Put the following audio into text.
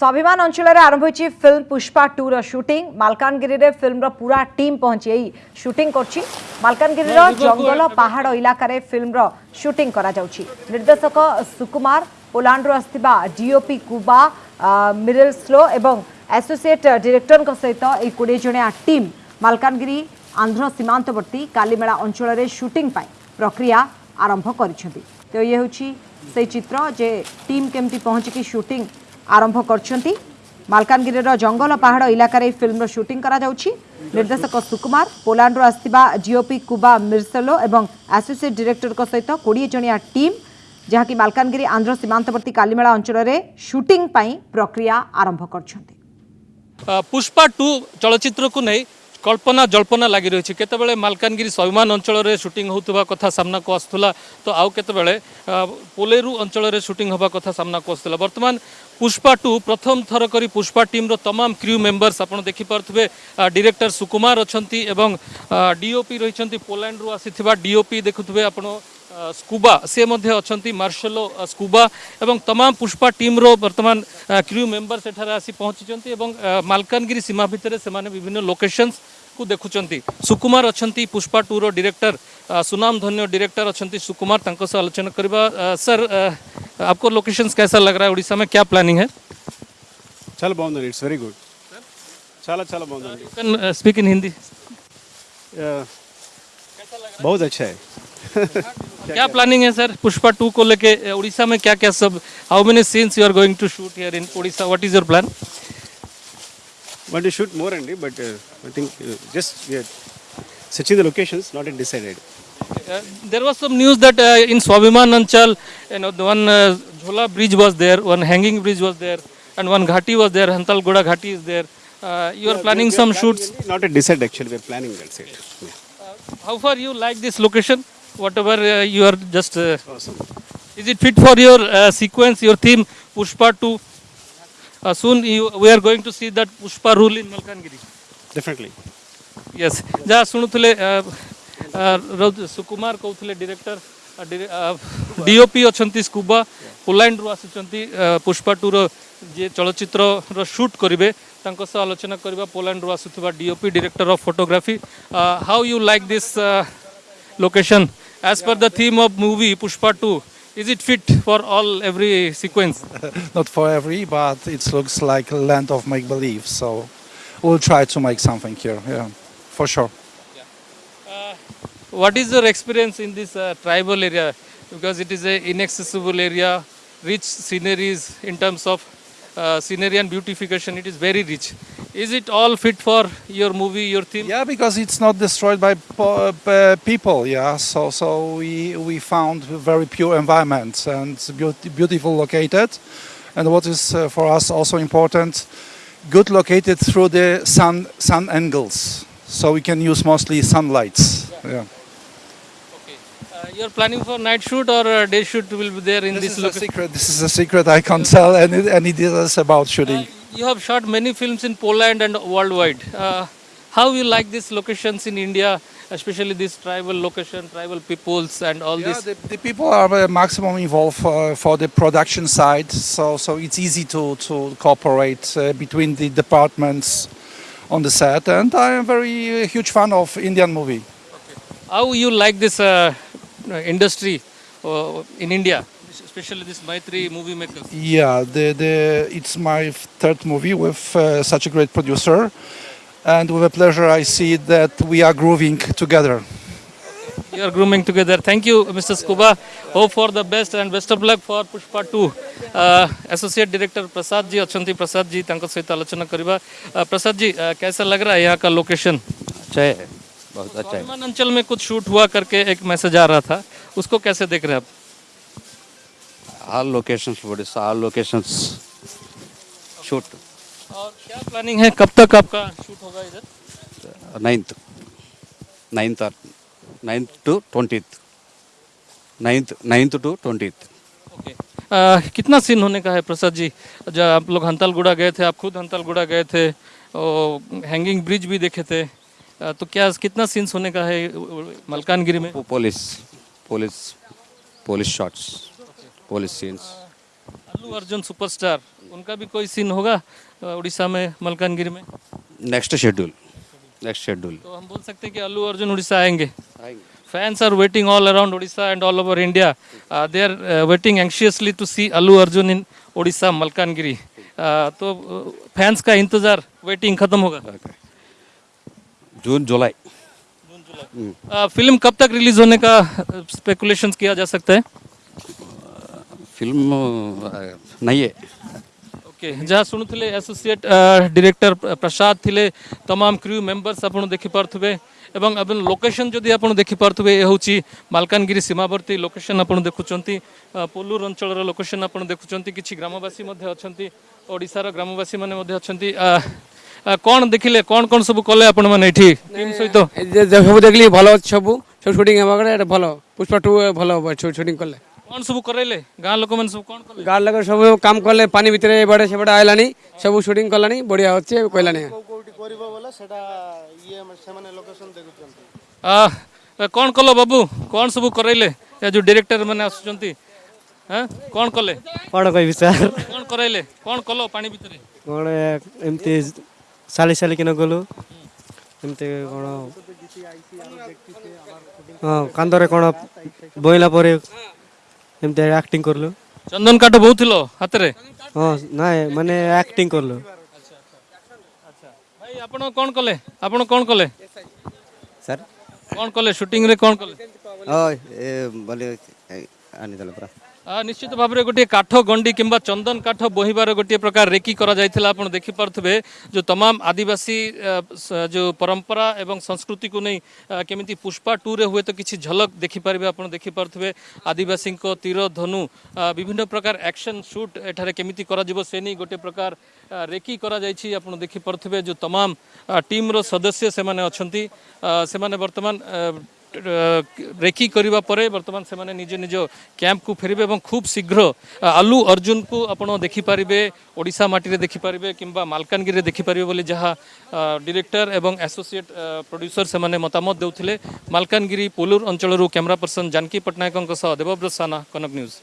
স্বাভিমান অঞ্চলের আরম্ভ হয়েছে ফিল্ম পুষ্পা টু শুটিং মালকানগিরে ফিল্মর পুরা টিম পৌঁছে এই শুটিং করছি। মালকানগিরির হ্যাঁ, জঙ্গল পাহাড় ইলাকার ফিল্মর শুটিং করা যাচ্ছে। নির্দেশক সুকুমার পোলাণ্ডর আসিবা ডিওপি কুবা মিরেল স্লো এবং আসোসিয়েট ডিরেক্টর সহিত এই কোড়ি জনিয়া টিম মালকানগিরি আন্ধ্র সীমান্তবর্তী কালিমেলা অঞ্চলের শুটিং পাই প্রক্রিয়া আরম্ভ করেছেন তো ইয়ে হচ্ছে সেই চিত্র যে টিম কেমতি পৌঁছিকি শুটিং ସୁଟିଂ ଆରମ୍ଭ କରିଛନ୍ତି ମାଲକାନଗିରିର ଜଙ୍ଗଲ ପାହାଡ଼ ଇଲାକାରେ ଏହି ଫିଲ୍ମର ସୁଟିଂ କରାଯାଉଛି ନିର୍ଦ୍ଦେଶକ ସୁକୁମାର ପୋଲାଣ୍ଡରୁ ଆସିଥିବା ଜିଓପି କୁବା ମିର୍ସେଲୋ ଏବଂ ଆସୋସିଏଟ୍ ଡିରେକ୍ଟରଙ୍କ ସହିତ କୋଡ଼ିଏ ଜଣିଆ ଟିମ୍ ଯାହାକି ମାଲକାନଗିରି ଆନ୍ଧ୍ର ସୀମାନ୍ତବର୍ତ୍ତୀ କାଲିମେଳା ଅଞ୍ଚଳରେ ସୁଟିଂ ପାଇଁ ପ୍ରକ୍ରିୟା ଆରମ୍ଭ କରିଛନ୍ତି ଅ, ପୁଷ୍ପା ଟୁ ଚଳଚ୍ଚିତ୍ରକୁ ନେଇ কল্পনা, জল্পনা লাগি রয়েছে। কেতবে মালকানগি সৈমান অঞ্চলের সুটিং হওয়া কথা সামনা কু আসুলা তো আউ কেতবে পোলেরু অঞ্চলের সুটিং হওয়া কথা সামনা কু আসুলা বর্তমান পুষ্পা টু প্রথম থর করে পুষ্পা টিম্র তমাম ক্রু মেম্বর্স আপনার দেখিপারে ডিরেক্টর সুকুমার অনেক এবং ডিওপি রয়েছেন পোল্যান্ডু আসি ডিওপি দেখুবে আপনার ସ୍କୁବା ସେ ମଧ୍ୟ ଅଛନ୍ତି ମାର୍ଶଲ ଅ, ସ୍କୁବା ଏବଂ ତମାମ ପୁଷ୍ପା ଟିମ୍ର ବର୍ତ୍ତମାନ କ୍ରିଉ ମେମ୍ବର ସେଠାରେ ଆସି ପହଞ୍ଚିଛନ୍ତି ଏବଂ ଅ, ମାଲକାନଗିରି ସୀମା ଭିତରେ ସେମାନେ ବିଭିନ୍ନ ଲୋକେସନ୍ସକୁ ଦେଖୁଛନ୍ତି ସୁକୁମାର ଅଛନ୍ତି ପୁଷ୍ପା ଟୁର ଡିରେକ୍ଟର ଅ, ସୁନାମ ଧନ୍ୟ ଡିରେକ୍ଟର ଅଛନ୍ତି ସୁକୁମାର ତାଙ୍କ ସହ ଆଲୋଚନା କରିବା ଅ, सर अ, आपको लोकेशंस कैसा लग रहा है उड़ीसा में क्या प्लानिंग है చాలా బాగుందండి ఇట్స్ వెరీ గుడ్ చాలా చాలా బాగుందండి कैन स्पीक इन हिंदी बहुत अच्छा है क्या, प्लानिंग है सर पुष्पा टू को लेके उड़ीसा में क्या क्या सब how many scenes you are going to shoot here in Orissa what is your plan we shoot more and but I think just Sachin the locations not in decided there was some news that in Swabhiman Anchal you know the one Jhola bridge was there one hanging bridge was there and one ghati was there Hantalguda ghati is there you are planning some shoots not in decided actually we are planning that's it how far you like this location whatever uh, you are just. uh, Awesome. Is it fit for your uh, sequence, your theme, Pushpa 2? Uh, soon you, we are going to see that Pushpa rule in Malkangiri. Definitely. Yes. Ja yes. sunuthule uh, শুনুଥିଲେ সুকুমার কৌଥିଲେ director DOP অছন্তি Kuba পোল্যান্ডରୁ ଆସିଛନ୍ତି Pushpa tour ଯିଏ ଚଳଚ୍ଚିତ୍ରର shoot କରିବେ ତାଙ୍କ ସହ ଆଲୋଚନା କରିବା ପୋଲାଣ୍ଡରୁ ଆସୁଥିବା DOP director of photography how you like this location as per the theme of movie Pushpa 2, is it fit for all every sequence? Not for every, but it looks like land of make believe. So we'll try to make something here. Yeah, for sure. Uh, what is your experience in this uh, tribal area? Because it is an inaccessible area, rich sceneries in terms of uh, scenery and beautification. It is very rich. Is it all fit for your movie, your theme? Yeah, because it's not destroyed by uh, people. Yeah, so so we we found very pure environment and beautiful located, and what is uh, for us also important, good located through the sun sun angles, so we can use mostly sunlights. Yeah. Okay. Uh, you are planning for night shoot or uh, day shoot will be there in This this, is a secret. This is a secret. I can't tell any any details about shooting. You have shot many films in Poland and worldwide. Uh, how you like these locations in India, especially this tribal location, tribal peoples and all Yeah, this? the, the people are uh, maximum involved for, for the production side, so so it's easy to to cooperate uh, between the departments on the set, and I am very uh, huge fan of Indian movie. How you like this uh, industry uh, in India, especially this Maitri movie makers? Yeah, the the it's my third movie with uh, such a great producer, and with a pleasure I see that we are grooving together. You are grooming together. Thank you, Mr. Scuba. Hope for the best and best of luck for Pushpa 2. Uh, Associate Director Prasad ji अछंती Prasad ji सहित आलोचना Uh, Prasad ji uh, कैसा लग रहा है यहाँ का location अच्छा है बहुत अच्छा है अंचल में कुछ शूट हुआ करके एक मैसेज आ रहा था उसको कैसे देख रहे हैं आप ऑल लोकेशन बोडिस ऑल लोकेशन शूट और क्या प्लानिंग है? कब तक आपका शूट होगा इधर? Ninth ninth ninth to twenty ninth ninth to twenty कितना सीन होने का है प्रसाद जी? जब आप लोग हंतालगुड़ा गए थे आप खुद हंतालगुड़ा गए थे और हैंगिंग ब्रिज भी देखे थे आ, तो क्या कितना सीन्स होने का है मलकानगिरी में? Police police police shots police scenes. Allu Arjun superstar उनका भी कोई सीन होगा उड़ीसा में मलकानगिरी में? नेक्स्ट शेड्यूल नेक्स्ट शेड्यूल तो हम बोल सकते हैं कि अल्लू अर्जुन उड़ीसा आएँगे। Fans are waiting all around Orissa and all over India they are waiting anxiously to see Allu Arjun in Orissa Malkangiri. Uh, तो फैंस का इंतज़ार वेटिंग खत्म होगा। जून जुलाई Uh, फ़िल्म कब तक रिलीज़ होने का स्पेकुलेशन किया जा सकता है? फिल्म अ, नहीं है ओके जहाँ शुणुले एसोसिएट डिरेक्टर प्रसाद थिले तमाम क्रू मेंबर्स आपण देखि पार्थुबे ଏବଂ ଆପଣ ଲୋକେସନ୍ ଯଦି ଆପଣ ଦେଖିପାରୁଥିବେ ଏ ହେଉଛି ମାଲକାନଗିରି ସୀମାବର୍ତ୍ତୀ ଲୋକେସନ୍ ଆପଣ ଦେଖୁଛନ୍ତି ଅ, ପୋଲୁର ଅଞ୍ଚଳର ଲୋକେସନ୍ ଆପଣ ଦେଖୁଛନ୍ତି କିଛି ଗ୍ରାମବାସୀ ମଧ୍ୟ ଅଛନ୍ତି ଓଡ଼ିଶାର ଗ୍ରାମବାସୀ ମାନେ ମଧ୍ୟ ଅଛନ୍ତି ଆ, ଆ, କ'ଣ ଦେଖିଲେ କ'ଣ କ'ଣ ସବୁ କଲେ ଆପଣମାନେ ଏଠି ଟିମ୍ ସହିତ ଏ ଯେ- ଯେ ସବୁ ଦେଖିଲି ଭଲ ଅଛି ସବୁ ସବୁ ସୁଟିଂ ହେବା କଥା ଏଇଟା ଭଲ ପୁଷ୍ପା ଟୁ ଭଲ ହବ ସୁଟିଂ କଲେ କ'ଣ ସବୁ କରାଇଲେ ଗାଁ ଲୋକମାନେ ସବୁ କ'ଣ କଲେ ଗାଁ ଲୋକ ସବୁ କାମ କଲେ ପାଣି ଭିତରେ ଏବାଡ଼େ ସେବାଡ଼େ ଆଇଲାଣି ସବୁ ସୁଟିଂ କଲାଣି ବଢ଼ିଆ ଅଛି କହିଲାଣି ଆ, କ'ଣ କଲ ବାବୁ କ'ଣ ସବୁ କରାଇଲେ ଏ ଯେଉଁ ଡିରେକ୍ଟର ମାନେ ଆସୁଛନ୍ତି ହଁ କ'ଣ କଲେ କ'ଣ କହିବି ସାର୍ କ'ଣ କରାଇଲେ କ'ଣ କଲ ପାଣି ଭିତରେ କ'ଣ ଏମିତି ସାଲି ସାଲିକିନା ଗଲୁ ଏମିତି କ'ଣ ହଁ କାନ୍ଧରେ କ'ଣ ବୋଇଲା ପରେ ଏମିତି ଆକ୍ଟିଂ କରିଲୁ ଚନ୍ଦନ କାଠ ବହୁଥିଲ ହାତରେ ହଁ ନାଇଁ ମାନେ ଆକ୍ଟିଂ କରିଲୁ ଭାଇ ଆପଣ କ'ଣ କଲେ ଆପଣ କ'ଣ କଲେ ସାର୍ କ'ଣ କଲେ ସୁଟିଂରେ କ'ଣ କଲେ ହଁ ଏ ବୋଲି ଆଣିଦେଲେ ପରା নিশ্চিত ভাবে গোটিয়ে কাঠ গণ্ডি কিংবা চন্দন কাঠ বহিবার গোটিয়ে প্রকার রেকি করা যাইছিল আপন দেখি পারুথিবে যে তমাম আদিবাসী যে পরম্পরা এবং সংস্কৃতিকু নেই কেমিতি পুষ্পা টুরে হুয়েত কিছু ঝলক দেখি পারিবে আপন দেখি পারুথিবে আদিবাসীঙ্ক তীর ধনু বিভিন্ন প্রকার অ্যাকশন শুট এঠারে কেমিতি করা যাব সে নেই গোটিয়ে প্রকার রেকি করা যাইছি আপন দেখি পারুথিবে যে তমাম টিমর সদস্য সেমানে অছন্তি সেমানে বর্তমান ରେକି କରିବା ପରେ ବର୍ତ୍ତମାନ ସେମାନେ ନିଜ ନିଜ କ୍ୟାମ୍ପକୁ ଫେରିବେ ଏବଂ ଖୁବ୍ ଶୀଘ୍ର ଆ, ଆଲୁ ଅର୍ଜୁନକୁ ଆପଣ ଦେଖିପାରିବେ ଓଡ଼ିଶା ମାଟିରେ ଦେଖିପାରିବେ କିମ୍ବା ମାଲକାନଗିରିରେ ଦେଖିପାରିବେ ବୋଲି ଯାହା ଆ, ଡିରେକ୍ଟର ଏବଂ ଆସୋସିଏଟ୍ ଆ, ପ୍ରଡ୍ୟୁସର ସେମାନେ ମତାମତ ଦେଉଥିଲେ ମାଲକାନଗିରି ପୋଲୁର ଅଞ୍ଚଳରୁ କ୍ୟାମେରା ପର୍ସନ ଜାନକୀ ପଟ୍ଟନାୟକଙ୍କ ସହ ଦେବବ୍ରତ ସାନା କନକ ନ୍ୟୁଜ୍